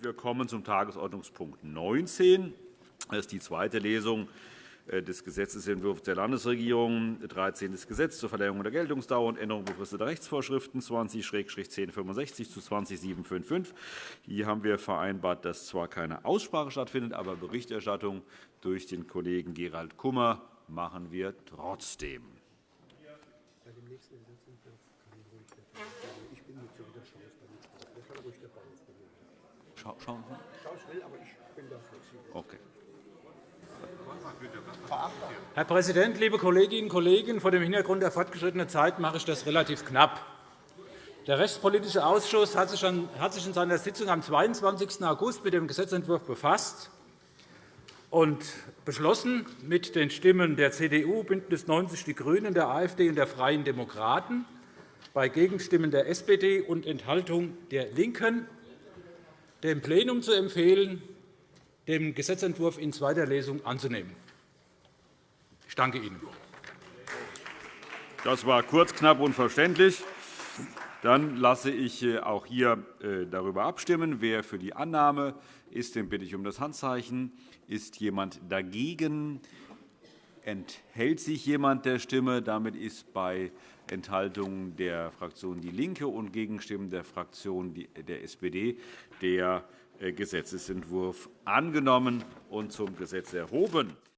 Wir kommen zum Tagesordnungspunkt 19. Das ist die zweite Lesung äh, des Gesetzentwurfs der Landesregierung, 13. Gesetz zur Verlängerung der Geltungsdauer und Änderung befristeter Rechtsvorschriften 20-1065 zu 20755. Hier haben wir vereinbart, dass zwar keine Aussprache stattfindet, aber Berichterstattung durch den Kollegen Gerald Kummer machen wir trotzdem. Schauen Sie? aber ich bin da flexibel. Okay. Herr Präsident, liebe Kolleginnen und Kollegen! Vor dem Hintergrund der fortgeschrittenen Zeit mache ich das relativ knapp. Der Rechtspolitische Ausschuss hat sich in seiner Sitzung am 22. August mit dem Gesetzentwurf befasst und beschlossen, mit den Stimmen der CDU, BÜNDNIS 90 die GRÜNEN, der AfD und der Freien Demokraten, bei Gegenstimmen der SPD und Enthaltung der LINKEN, dem Plenum zu empfehlen, den Gesetzentwurf in zweiter Lesung anzunehmen. Ich danke Ihnen. Das war kurz, knapp und verständlich. Dann lasse ich äh, auch hier äh, darüber abstimmen. Wer für die Annahme ist, den bitte ich um das Handzeichen. Ist jemand dagegen? Enthält sich jemand der Stimme? Damit ist bei Enthaltungen der Fraktion DIE LINKE und Gegenstimmen der Fraktion der SPD der äh, Gesetzentwurf angenommen und zum Gesetz erhoben.